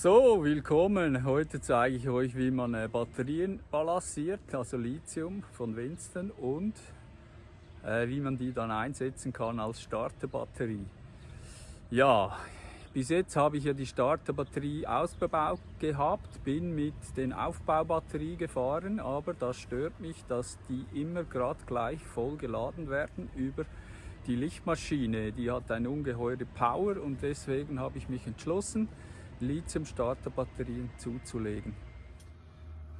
So, willkommen. Heute zeige ich euch, wie man äh, Batterien balanciert, also Lithium von Winston und äh, wie man die dann einsetzen kann als Starterbatterie. Ja, bis jetzt habe ich ja die Starterbatterie ausgebaut gehabt, bin mit den Aufbaubatterie gefahren, aber das stört mich, dass die immer gerade gleich voll geladen werden über die Lichtmaschine. Die hat eine ungeheure Power und deswegen habe ich mich entschlossen, Lithium-Starterbatterien zuzulegen.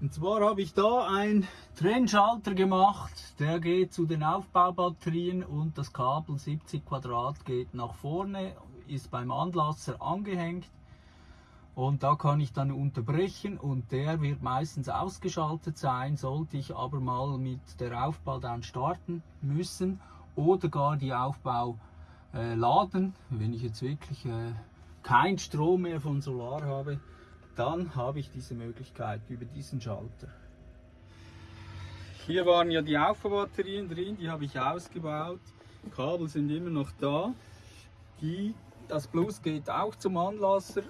Und zwar habe ich da einen Trennschalter gemacht, der geht zu den Aufbaubatterien und das Kabel 70 Quadrat geht nach vorne, ist beim Anlasser angehängt. Und da kann ich dann unterbrechen und der wird meistens ausgeschaltet sein, sollte ich aber mal mit der Aufbau dann starten müssen oder gar die Aufbau äh, laden, wenn ich jetzt wirklich äh, kein Strom mehr von Solar habe, dann habe ich diese Möglichkeit über diesen Schalter. Hier waren ja die Aufbaubatterien drin, die habe ich ausgebaut. Kabel sind immer noch da. Die, das Plus geht auch zum Anlasser,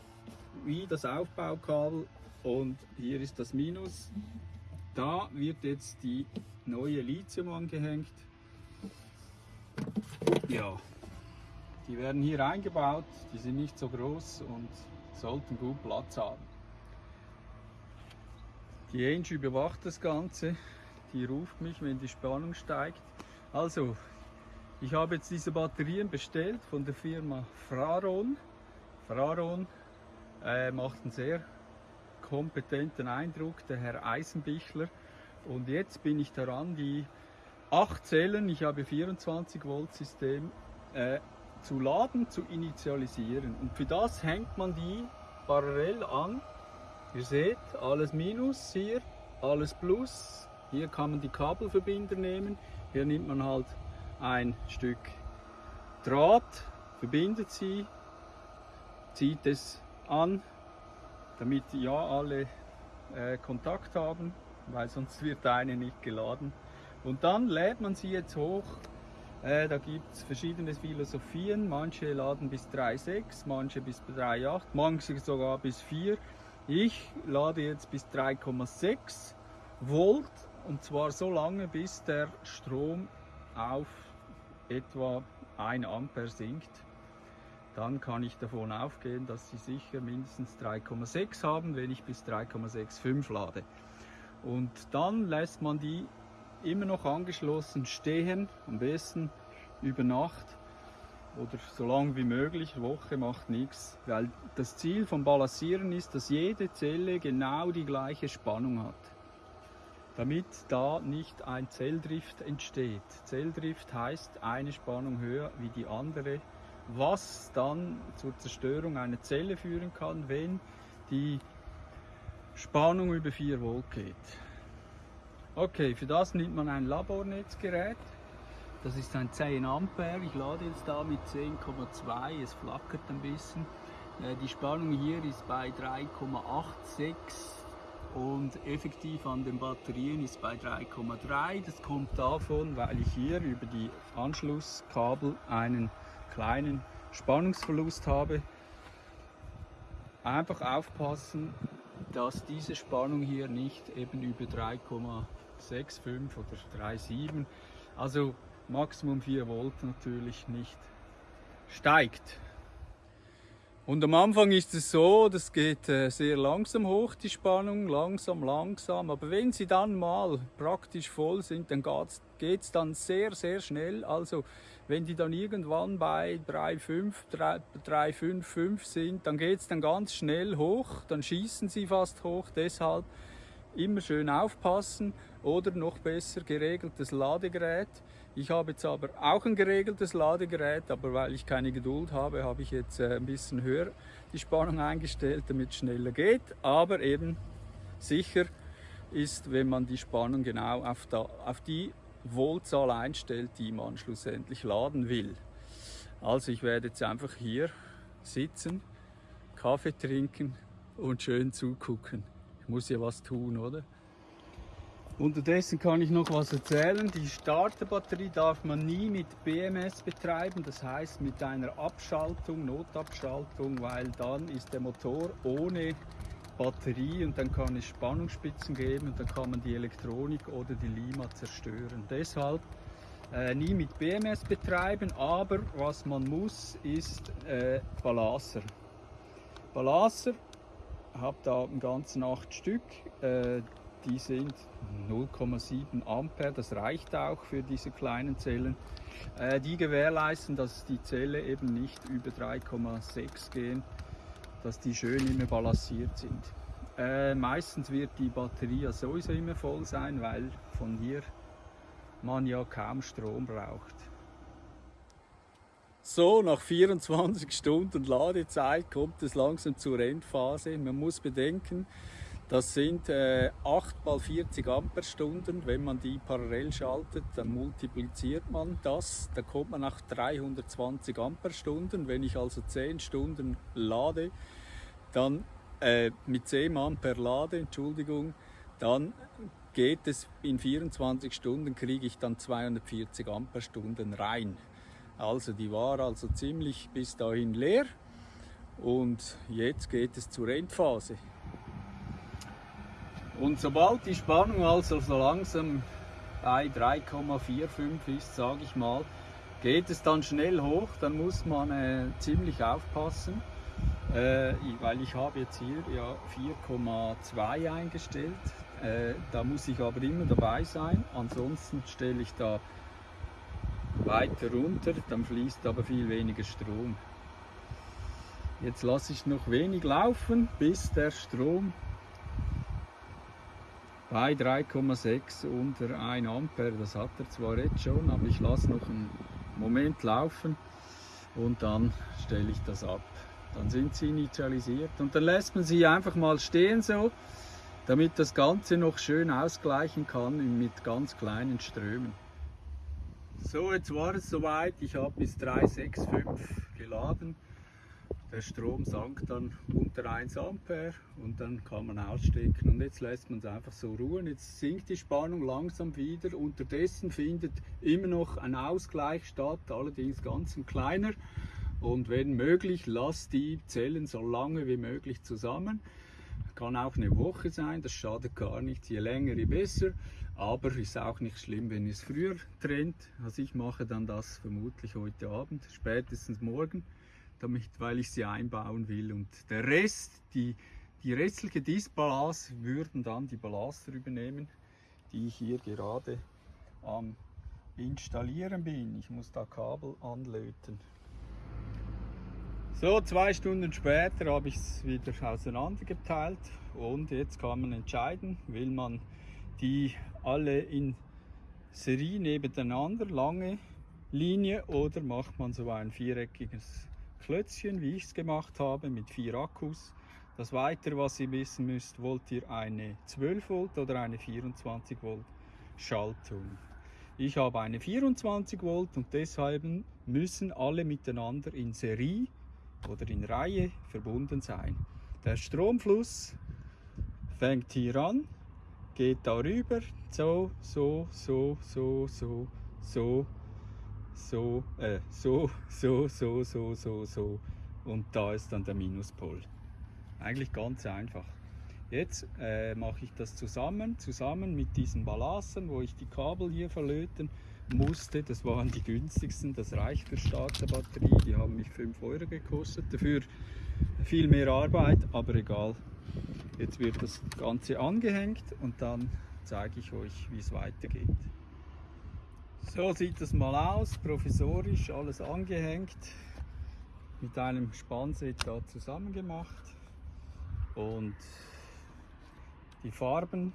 wie das Aufbaukabel. Und hier ist das Minus. Da wird jetzt die neue Lithium angehängt. Ja, die werden hier eingebaut, die sind nicht so groß und sollten gut Platz haben. Die Angie überwacht das Ganze, die ruft mich, wenn die Spannung steigt. Also, ich habe jetzt diese Batterien bestellt von der Firma Fraron. Fraron äh, macht einen sehr kompetenten Eindruck, der Herr Eisenbichler. Und jetzt bin ich daran, die acht Zellen, ich habe 24 Volt System, äh, zu laden, zu initialisieren. Und für das hängt man die parallel an. Ihr seht, alles Minus hier, alles Plus. Hier kann man die Kabelverbinder nehmen. Hier nimmt man halt ein Stück Draht, verbindet sie, zieht es an, damit ja alle äh, Kontakt haben, weil sonst wird eine nicht geladen. Und dann lädt man sie jetzt hoch äh, da gibt es verschiedene Philosophien. Manche laden bis 3,6, manche bis 3,8, manche sogar bis 4. Ich lade jetzt bis 3,6 Volt und zwar so lange, bis der Strom auf etwa 1 Ampere sinkt. Dann kann ich davon aufgehen, dass sie sicher mindestens 3,6 haben, wenn ich bis 3,65 lade. Und dann lässt man die immer noch angeschlossen stehen, am besten über Nacht oder so lange wie möglich, Woche macht nichts, weil das Ziel vom Balancieren ist, dass jede Zelle genau die gleiche Spannung hat, damit da nicht ein Zelldrift entsteht. Zelldrift heißt eine Spannung höher wie die andere, was dann zur Zerstörung einer Zelle führen kann, wenn die Spannung über 4 Volt geht. Okay, für das nimmt man ein Labornetzgerät. Das ist ein 10 Ampere. Ich lade jetzt da mit 10,2. Es flackert ein bisschen. Äh, die Spannung hier ist bei 3,86 und effektiv an den Batterien ist bei 3,3. Das kommt davon, weil ich hier über die Anschlusskabel einen kleinen Spannungsverlust habe. Einfach aufpassen, dass diese Spannung hier nicht eben über 3,3 6,5 oder 3,7. Also Maximum 4 Volt natürlich nicht steigt. Und am Anfang ist es so, das geht äh, sehr langsam hoch, die Spannung, langsam, langsam. Aber wenn sie dann mal praktisch voll sind, dann geht es dann sehr, sehr schnell. Also wenn die dann irgendwann bei 3,5, 3,5, sind, dann geht es dann ganz schnell hoch, dann schießen sie fast hoch. Deshalb immer schön aufpassen oder noch besser geregeltes Ladegerät. Ich habe jetzt aber auch ein geregeltes Ladegerät, aber weil ich keine Geduld habe, habe ich jetzt äh, ein bisschen höher die Spannung eingestellt, damit es schneller geht. Aber eben sicher ist, wenn man die Spannung genau auf, da, auf die Voltzahl einstellt, die man schlussendlich laden will. Also ich werde jetzt einfach hier sitzen, Kaffee trinken und schön zugucken muss ja was tun, oder? Unterdessen kann ich noch was erzählen. Die Starterbatterie darf man nie mit BMS betreiben, das heißt mit einer Abschaltung, Notabschaltung, weil dann ist der Motor ohne Batterie und dann kann es Spannungsspitzen geben und dann kann man die Elektronik oder die Lima zerstören. Deshalb äh, nie mit BMS betreiben, aber was man muss, ist äh, Balasser. Balasser, habe da ganzen acht Stück. Äh, die sind 0,7 Ampere, das reicht auch für diese kleinen Zellen. Äh, die gewährleisten, dass die Zelle eben nicht über 3,6 gehen, dass die schön immer balanciert sind. Äh, meistens wird die Batterie ja sowieso immer voll sein, weil von hier man ja kaum Strom braucht. So, nach 24 Stunden Ladezeit kommt es langsam zur Endphase. Man muss bedenken, das sind äh, 8 mal 40 Amperestunden. Wenn man die parallel schaltet, dann multipliziert man das. Da kommt man nach 320 Amperestunden. Wenn ich also 10 Stunden lade, dann äh, mit 10 Ampere lade, Entschuldigung, dann geht es in 24 Stunden, kriege ich dann 240 Amperestunden rein. Also die war also ziemlich bis dahin leer und jetzt geht es zur Endphase. Und sobald die Spannung also so langsam bei 3,45 ist, sage ich mal, geht es dann schnell hoch, dann muss man äh, ziemlich aufpassen, äh, weil ich habe jetzt hier ja 4,2 eingestellt. Äh, da muss ich aber immer dabei sein, ansonsten stelle ich da weiter runter, dann fließt aber viel weniger Strom. Jetzt lasse ich noch wenig laufen, bis der Strom bei 3,6 unter 1 Ampere. Das hat er zwar jetzt schon, aber ich lasse noch einen Moment laufen und dann stelle ich das ab. Dann sind sie initialisiert und dann lässt man sie einfach mal stehen so, damit das Ganze noch schön ausgleichen kann mit ganz kleinen Strömen. So, jetzt war es soweit. Ich habe bis 365 geladen. Der Strom sank dann unter 1 Ampere und dann kann man ausstecken und jetzt lässt man es einfach so ruhen. Jetzt sinkt die Spannung langsam wieder. Unterdessen findet immer noch ein Ausgleich statt, allerdings ganz ein kleiner. Und wenn möglich, lasst die Zellen so lange wie möglich zusammen. Kann auch eine Woche sein, das schadet gar nicht. Je länger, je besser. Aber ist auch nicht schlimm, wenn es früher trennt. Also ich mache dann das vermutlich heute Abend, spätestens morgen damit, weil ich sie einbauen will. Und der Rest, die, die restliche Disbalance, würden dann die Ballaster übernehmen, die ich hier gerade am Installieren bin. Ich muss da Kabel anlöten. So, zwei Stunden später habe ich es wieder auseinandergeteilt und jetzt kann man entscheiden, will man die alle in Serie nebeneinander, lange Linie oder macht man so ein viereckiges Klötzchen, wie ich es gemacht habe, mit vier Akkus. Das Weitere, was ihr wissen müsst, wollt ihr eine 12 Volt oder eine 24 Volt Schaltung. Ich habe eine 24 Volt und deshalb müssen alle miteinander in Serie oder in Reihe verbunden sein. Der Stromfluss fängt hier an, geht darüber, so, so, so, so, so, so, so, äh, so, so, so, so, so, so und da ist dann der Minuspol. Eigentlich ganz einfach. Jetzt äh, mache ich das zusammen, zusammen mit diesen Ballassen, wo ich die Kabel hier verlöten musste. Das waren die günstigsten, das reicht für Starterbatterie, die haben mich 5 Euro gekostet. Dafür viel mehr Arbeit, aber egal. Jetzt wird das Ganze angehängt und dann zeige ich euch, wie es weitergeht. So sieht das mal aus, provisorisch, alles angehängt, mit einem Spannset da zusammen gemacht und die Farben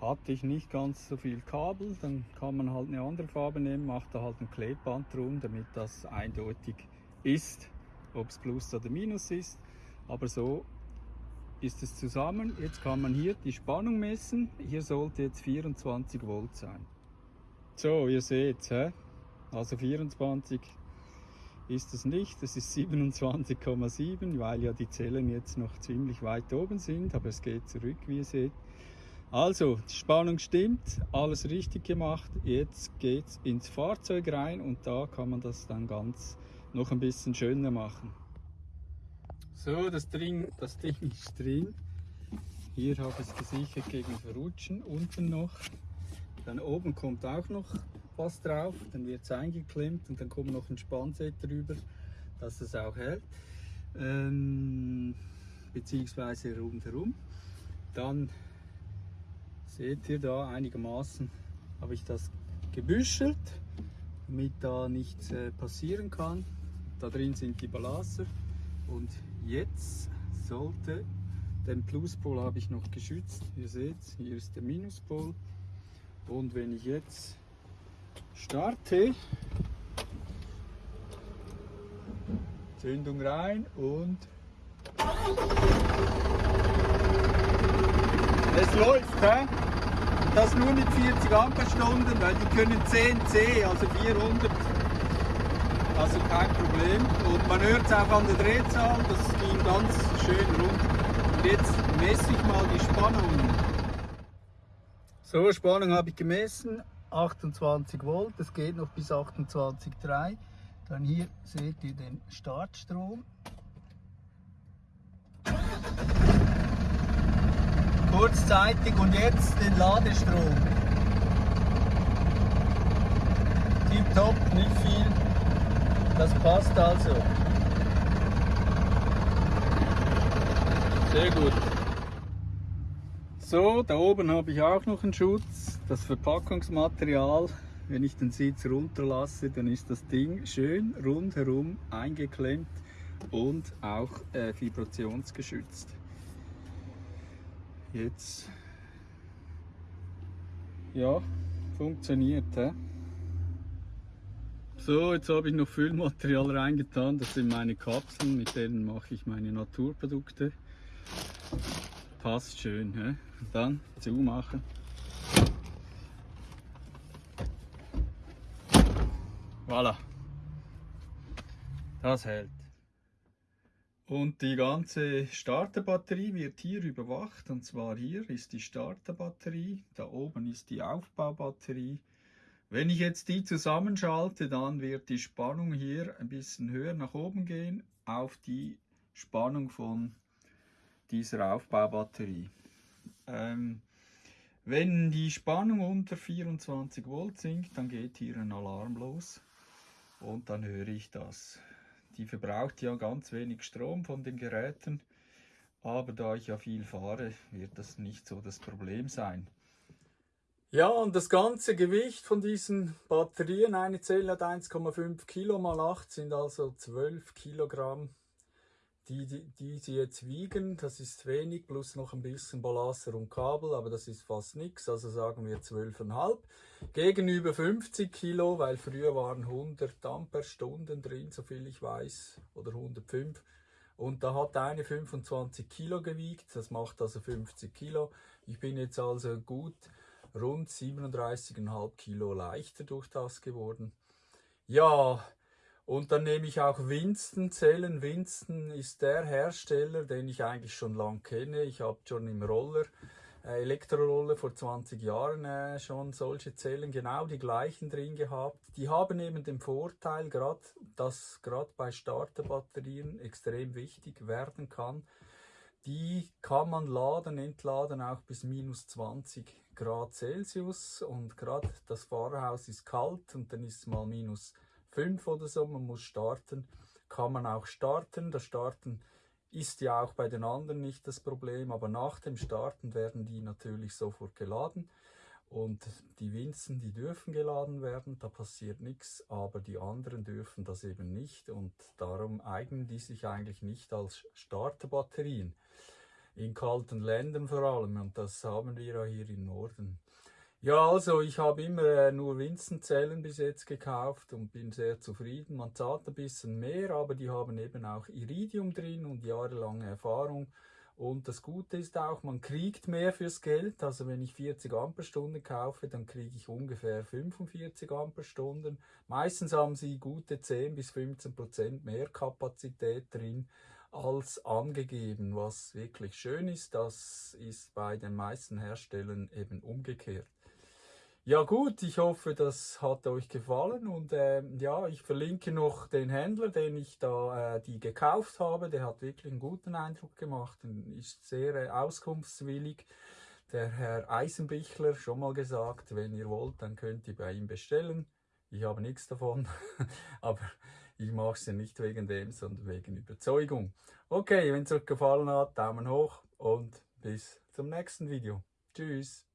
hatte ich nicht ganz so viel Kabel, dann kann man halt eine andere Farbe nehmen, macht da halt ein Klebband drum, damit das eindeutig ist, ob es Plus oder Minus ist. Aber so ist es zusammen. Jetzt kann man hier die Spannung messen. Hier sollte jetzt 24 Volt sein. So, ihr seht, hä? also 24 ist es nicht, es ist 27,7, weil ja die Zellen jetzt noch ziemlich weit oben sind, aber es geht zurück, wie ihr seht. Also, die Spannung stimmt, alles richtig gemacht. Jetzt geht es ins Fahrzeug rein und da kann man das dann ganz noch ein bisschen schöner machen. So, das Ding, das Ding ist drin. Hier habe ich es gesichert gegen Verrutschen. Unten noch. Dann oben kommt auch noch was drauf. Dann wird es eingeklemmt und dann kommt noch ein Spannset drüber, dass es auch hält. Ähm, beziehungsweise rundherum. Dann Seht ihr da einigermaßen habe ich das gebüschelt, damit da nichts äh, passieren kann. Da drin sind die Balasser und jetzt sollte den Pluspol habe ich noch geschützt. Ihr seht, hier ist der Minuspol und wenn ich jetzt starte, Zündung rein und es läuft, hä? Das nur mit 40 Ampere-Stunden, weil die können 10 C, also 400. Also kein Problem. Und man hört es auch an der Drehzahl, das ging ganz schön rund. Und jetzt messe ich mal die Spannung. So, Spannung habe ich gemessen, 28 Volt, das geht noch bis 28,3. Dann hier seht ihr den Startstrom kurzzeitig und jetzt den Ladestrom. Tipptopp, nicht viel. Das passt also. Sehr gut. So, da oben habe ich auch noch einen Schutz. Das Verpackungsmaterial, wenn ich den Sitz runterlasse, dann ist das Ding schön rundherum eingeklemmt und auch äh, vibrationsgeschützt. Jetzt ja, funktioniert. He? So, jetzt habe ich noch Füllmaterial reingetan. Das sind meine Kapseln, mit denen mache ich meine Naturprodukte. Passt schön. He? Dann zumachen. Voilà. Das hält. Und die ganze Starterbatterie wird hier überwacht. Und zwar hier ist die Starterbatterie, da oben ist die Aufbaubatterie. Wenn ich jetzt die zusammenschalte, dann wird die Spannung hier ein bisschen höher nach oben gehen auf die Spannung von dieser Aufbaubatterie. Ähm, wenn die Spannung unter 24 Volt sinkt, dann geht hier ein Alarm los und dann höre ich das. Die verbraucht ja ganz wenig Strom von den Geräten, aber da ich ja viel fahre, wird das nicht so das Problem sein. Ja, und das ganze Gewicht von diesen Batterien, eine Zelle hat 1,5 Kilo mal 8, sind also 12 Kilogramm die, die, die sie jetzt wiegen, das ist wenig, plus noch ein bisschen Ballaster und Kabel, aber das ist fast nichts, also sagen wir 12,5. Gegenüber 50 Kilo, weil früher waren 100 Amperestunden drin, soviel ich weiß, oder 105. Und da hat eine 25 Kilo gewiegt, das macht also 50 Kilo. Ich bin jetzt also gut rund 37,5 Kilo leichter durch das geworden. Ja, und dann nehme ich auch Winston Zellen. Winston ist der Hersteller, den ich eigentlich schon lange kenne. Ich habe schon im Roller, äh, Elektroroller vor 20 Jahren äh, schon solche Zellen, genau die gleichen drin gehabt. Die haben eben den Vorteil, grad, dass gerade bei Starterbatterien extrem wichtig werden kann. Die kann man laden, entladen auch bis minus 20 Grad Celsius und gerade das Fahrerhaus ist kalt und dann ist es mal minus 20 5 oder so, man muss starten, kann man auch starten. Das Starten ist ja auch bei den anderen nicht das Problem, aber nach dem Starten werden die natürlich sofort geladen. Und die Winzen, die dürfen geladen werden, da passiert nichts, aber die anderen dürfen das eben nicht und darum eignen die sich eigentlich nicht als Starterbatterien. In kalten Ländern vor allem und das haben wir ja hier im Norden. Ja, also ich habe immer äh, nur Winzenzellen bis jetzt gekauft und bin sehr zufrieden. Man zahlt ein bisschen mehr, aber die haben eben auch Iridium drin und jahrelange Erfahrung. Und das Gute ist auch, man kriegt mehr fürs Geld. Also wenn ich 40 Amperestunden kaufe, dann kriege ich ungefähr 45 Amperestunden. Meistens haben sie gute 10 bis 15 Prozent mehr Kapazität drin. als angegeben, was wirklich schön ist. Das ist bei den meisten Herstellern eben umgekehrt. Ja gut, ich hoffe, das hat euch gefallen und äh, ja, ich verlinke noch den Händler, den ich da äh, die gekauft habe. Der hat wirklich einen guten Eindruck gemacht und ist sehr äh, auskunftswillig. Der Herr Eisenbichler, schon mal gesagt, wenn ihr wollt, dann könnt ihr bei ihm bestellen. Ich habe nichts davon, aber ich mache es ja nicht wegen dem, sondern wegen Überzeugung. Okay, wenn es euch gefallen hat, Daumen hoch und bis zum nächsten Video. Tschüss.